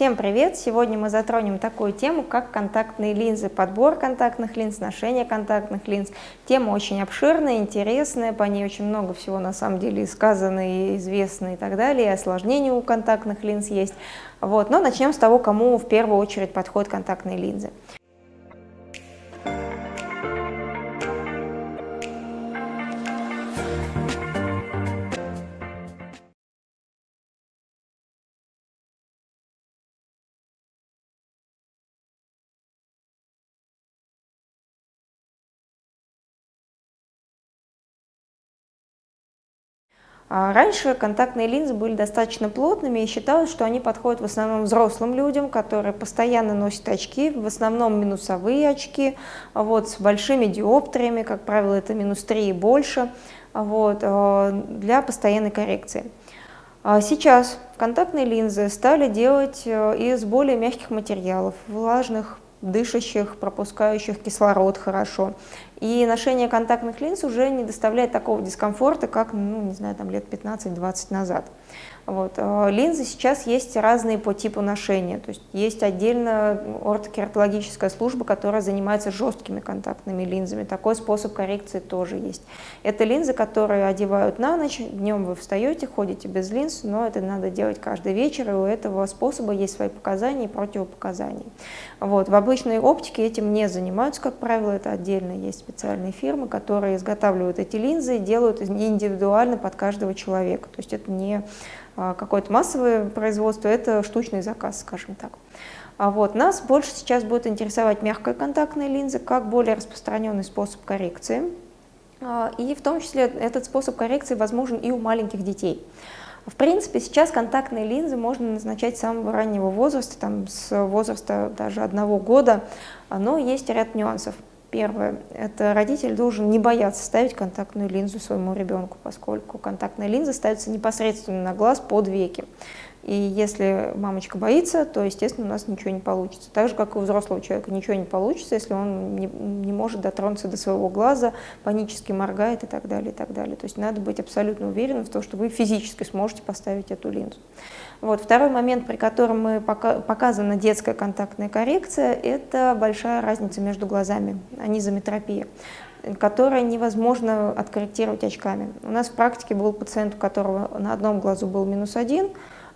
Всем привет! Сегодня мы затронем такую тему, как контактные линзы, подбор контактных линз, ношение контактных линз. Тема очень обширная, интересная, по ней очень много всего на самом деле сказано и известно и так далее, и осложнения у контактных линз есть. Вот. Но начнем с того, кому в первую очередь подходят контактные линзы. Раньше контактные линзы были достаточно плотными и считалось, что они подходят в основном взрослым людям, которые постоянно носят очки, в основном минусовые очки, вот, с большими диоптриями, как правило, это минус 3 и больше, вот, э, для постоянной коррекции. А сейчас контактные линзы стали делать э, из более мягких материалов, влажных, дышащих, пропускающих кислород хорошо. И ношение контактных линз уже не доставляет такого дискомфорта, как, ну, не знаю, там лет 15-20 назад. Вот. Э, линзы сейчас есть разные по типу ношения. То есть есть отдельно ортокератологическая служба, которая занимается жесткими контактными линзами. Такой способ коррекции тоже есть. Это линзы, которые одевают на ночь. Днем вы встаете, ходите без линз, но это надо делать каждый вечер, и у этого способа есть свои показания и противопоказания. Вот. В обычной оптике этим не занимаются, как правило, это отдельно есть специальные фирмы, которые изготавливают эти линзы и делают индивидуально под каждого человека. То есть это не какое-то массовое производство, это штучный заказ, скажем так. А вот нас больше сейчас будет интересовать мягкая контактная линза как более распространенный способ коррекции. А, и в том числе этот способ коррекции возможен и у маленьких детей. В принципе, сейчас контактные линзы можно назначать с самого раннего возраста, там, с возраста даже одного года, но есть ряд нюансов. Первое – это родитель должен не бояться ставить контактную линзу своему ребенку, поскольку контактная линза ставится непосредственно на глаз под веки. И если мамочка боится, то, естественно, у нас ничего не получится. Так же, как и у взрослого человека ничего не получится, если он не, не может дотронуться до своего глаза, панически моргает и так далее, и так далее. То есть надо быть абсолютно уверенным в том, что вы физически сможете поставить эту линзу. Вот. Второй момент, при котором мы пока, показана детская контактная коррекция, это большая разница между глазами, анизометропия которое невозможно откорректировать очками. У нас в практике был пациент, у которого на одном глазу был минус один,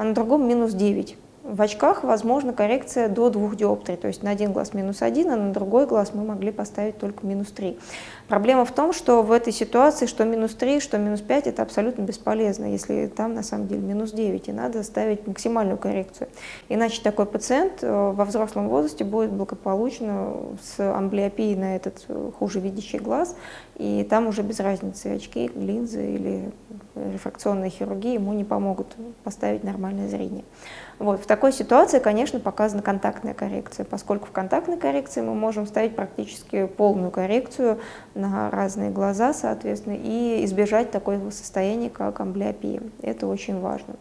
а на другом минус 9. В очках возможна коррекция до двух диоптрий, то есть на один глаз минус один, а на другой глаз мы могли поставить только минус 3. Проблема в том, что в этой ситуации что минус 3, что минус 5 это абсолютно бесполезно, если там на самом деле минус 9, и надо ставить максимальную коррекцию. Иначе такой пациент э, во взрослом возрасте будет благополучно с амблиопией на этот э, хуже видящий глаз, и там уже без разницы, очки, линзы или рефракционная хирургия ему не помогут поставить нормальное зрение. Вот. В такой ситуации, конечно, показана контактная коррекция, поскольку в контактной коррекции мы можем ставить практически полную коррекцию на разные глаза, соответственно, и избежать такого состояния, как амблиопия. Это очень важно.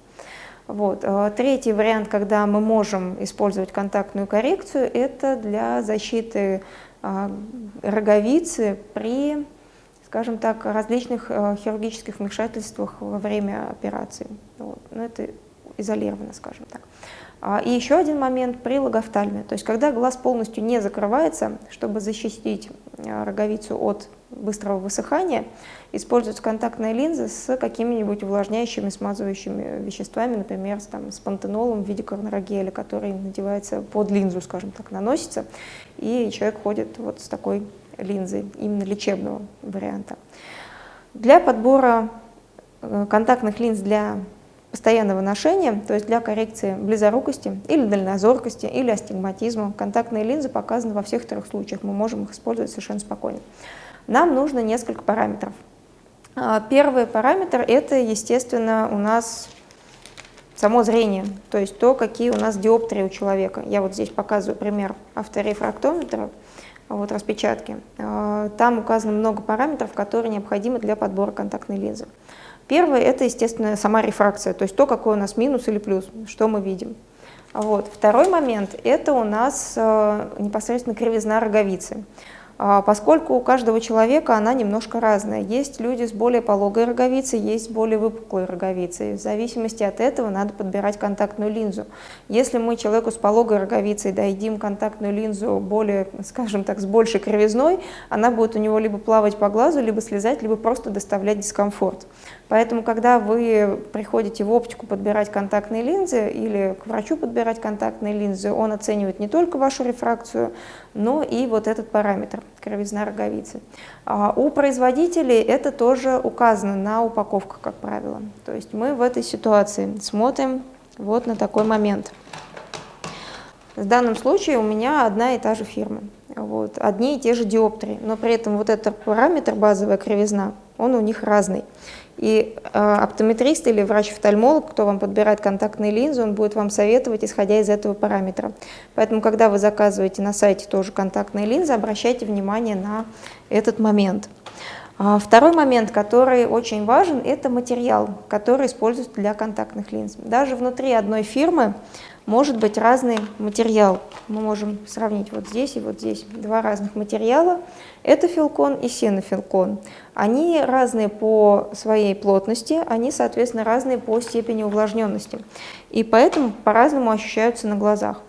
Вот. А третий вариант, когда мы можем использовать контактную коррекцию, это для защиты а, роговицы при скажем так, различных э, хирургических вмешательствах во время операции. Вот. Но ну, это изолировано, скажем так. А, и еще один момент при логофтальме, то есть когда глаз полностью не закрывается, чтобы защитить роговицу от быстрого высыхания, используются контактные линзы с какими-нибудь увлажняющими, смазывающими веществами, например, с, там, с пантенолом в виде коронарогеля, который надевается под линзу, скажем так, наносится, и человек ходит вот с такой линзы, именно лечебного варианта. Для подбора э, контактных линз для постоянного ношения, то есть для коррекции близорукости или дальнозоркости или астигматизма, контактные линзы показаны во всех трех случаях, мы можем их использовать совершенно спокойно. Нам нужно несколько параметров. А, первый параметр – это, естественно, у нас само зрение, то есть то, какие у нас диоптрии у человека. Я вот здесь показываю пример авторефрактометра вот распечатки. А, там указано много параметров, которые необходимы для подбора контактной линзы. Первое – это, естественно, сама рефракция, то есть то, какой у нас минус или плюс, что мы видим. Вот. Второй момент – это у нас э, непосредственно кривизна роговицы. А, поскольку у каждого человека она немножко разная. Есть люди с более пологой роговицей, есть более выпуклой роговицей. В зависимости от этого надо подбирать контактную линзу. Если мы человеку с пологой роговицей дадим контактную линзу более, скажем так, с большей кривизной, она будет у него либо плавать по глазу, либо слезать, либо просто доставлять дискомфорт. Поэтому, когда вы приходите в оптику подбирать контактные линзы или к врачу подбирать контактные линзы, он оценивает не только вашу рефракцию, но и вот этот параметр – кровизна роговицы. А у производителей это тоже указано на упаковках, как правило. То есть мы в этой ситуации смотрим вот на такой момент. В данном случае у меня одна и та же фирма, вот, одни и те же диоптрии, но при этом вот этот параметр, базовая кривизна, он у них разный. И э, оптометрист или врач-офтальмолог, кто вам подбирает контактные линзы, он будет вам советовать, исходя из этого параметра. Поэтому, когда вы заказываете на сайте тоже контактные линзы, обращайте внимание на этот момент. А второй момент, который очень важен, это материал, который используется для контактных линз. Даже внутри одной фирмы может быть разный материал. Мы можем сравнить вот здесь и вот здесь два разных материала. Это филкон и синофилкон. Они разные по своей плотности, они, соответственно, разные по степени увлажненности. И поэтому по-разному ощущаются на глазах.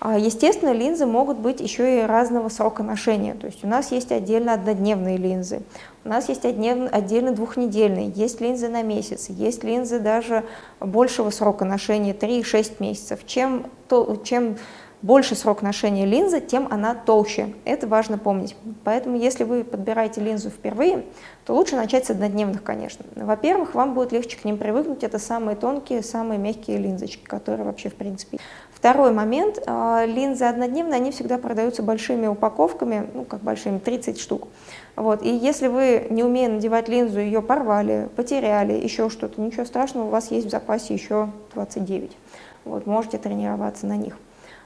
А, естественно, линзы могут быть еще и разного срока ношения. То есть у нас есть отдельно однодневные линзы, у нас есть отдельно двухнедельные, есть линзы на месяц, есть линзы даже большего срока ношения, 3-6 месяцев. Чем, то, чем больше срок ношения линзы, тем она толще. Это важно помнить. Поэтому, если вы подбираете линзу впервые, то лучше начать с однодневных, конечно. Во-первых, вам будет легче к ним привыкнуть. Это самые тонкие, самые мягкие линзочки, которые вообще, в принципе, Второй момент, а, линзы однодневные, они всегда продаются большими упаковками, ну как большими, 30 штук. Вот. И если вы, не умея надевать линзу, ее порвали, потеряли, еще что-то, ничего страшного, у вас есть в запасе еще 29. Вот, можете тренироваться на них.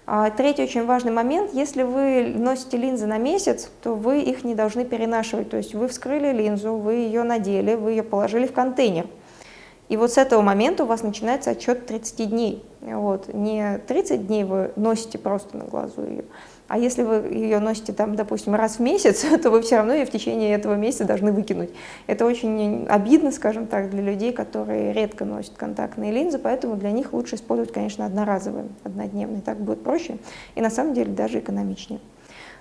А третий очень важный момент, если вы носите линзы на месяц, то вы их не должны перенашивать. То есть вы вскрыли линзу, вы ее надели, вы ее положили в контейнер. И вот с этого момента у вас начинается отчет 30 дней. Вот. Не 30 дней вы носите просто на глазу ее, а если вы ее носите, там, допустим, раз в месяц, то вы все равно ее в течение этого месяца должны выкинуть. Это очень обидно, скажем так, для людей, которые редко носят контактные линзы, поэтому для них лучше использовать, конечно, одноразовые, однодневные. Так будет проще и на самом деле даже экономичнее.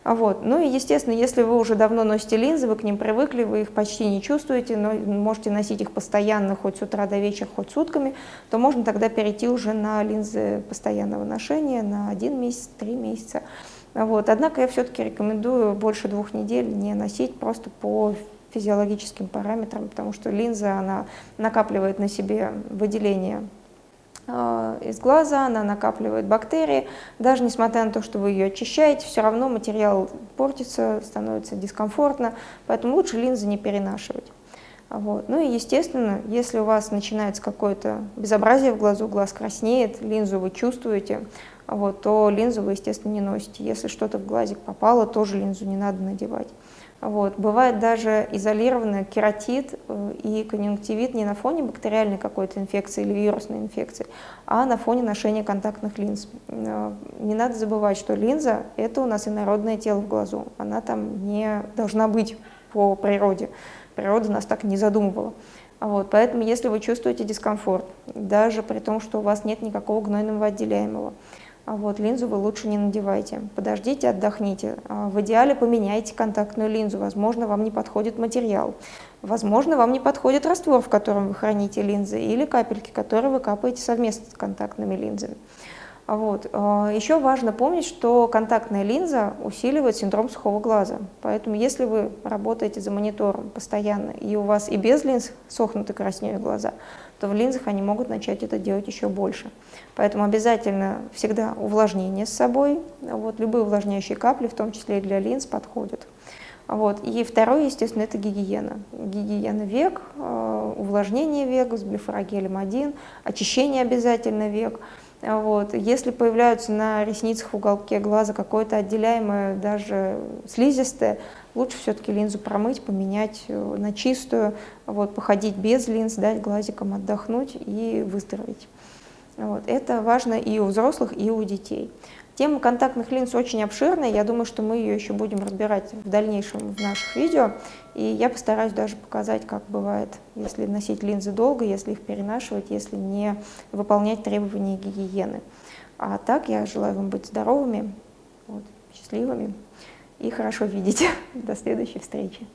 Вот. Ну и, естественно, если вы уже давно носите линзы, вы к ним привыкли, вы их почти не чувствуете, но можете носить их постоянно, хоть с утра до вечера, хоть сутками, то можно тогда перейти уже на линзы постоянного ношения на один месяц, три месяца. Вот. Однако я все-таки рекомендую больше двух недель не носить просто по физиологическим параметрам, потому что линза, она накапливает на себе выделение из глаза, она накапливает бактерии. Даже несмотря на то, что вы ее очищаете, все равно материал портится, становится дискомфортно, поэтому лучше линзы не перенашивать. Вот. Ну и естественно, если у вас начинается какое-то безобразие в глазу, глаз краснеет, линзу вы чувствуете, вот, то линзу вы, естественно, не носите. Если что-то в глазик попало, тоже линзу не надо надевать. Вот. Бывает даже изолированный кератит э, и конъюнктивит не на фоне бактериальной какой-то инфекции или вирусной инфекции, а на фоне ношения контактных линз. Э, не надо забывать, что линза – это у нас инородное тело в глазу. Она там не должна быть по природе. Природа нас так не задумывала. Вот, поэтому если вы чувствуете дискомфорт, даже при том, что у вас нет никакого гнойного отделяемого, вот, линзу вы лучше не надевайте. Подождите, отдохните. А в идеале поменяйте контактную линзу. Возможно, вам не подходит материал. Возможно, вам не подходит раствор, в котором вы храните линзы, или капельки, которые вы капаете совместно с контактными линзами. Вот. Еще важно помнить, что контактная линза усиливает синдром сухого глаза. Поэтому если вы работаете за монитором постоянно, и у вас и без линз сохнут и краснеют глаза, то в линзах они могут начать это делать еще больше. Поэтому обязательно всегда увлажнение с собой. Вот, любые увлажняющие капли, в том числе и для линз, подходят. Вот. И второе, естественно, это гигиена. Гигиена век, э, увлажнение век с блефорогелем 1, очищение обязательно век. Вот. Если появляются на ресницах в уголке глаза какое-то отделяемое, даже слизистое, лучше все-таки линзу промыть, поменять э, на чистую, вот, походить без линз, дать глазикам отдохнуть и выздороветь. Вот. Это важно и у взрослых, и у детей. Тема контактных линз очень обширная, я думаю, что мы ее еще будем разбирать в дальнейшем в наших видео, и я постараюсь даже показать, как бывает, если носить линзы долго, если их перенашивать, если не выполнять требования гигиены. А так я желаю вам быть здоровыми, вот, счастливыми и хорошо видеть. До следующей встречи.